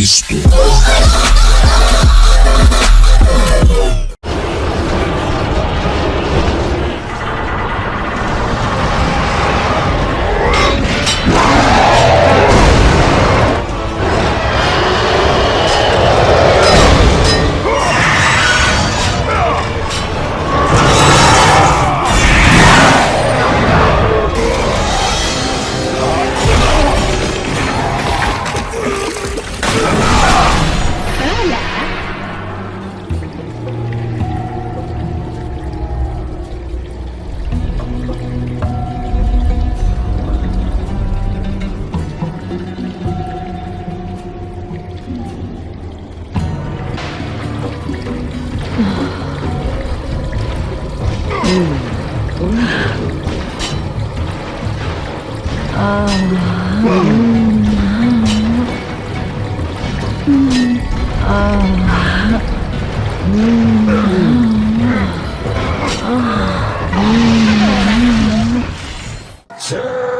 Cristo. 아. 아. 아.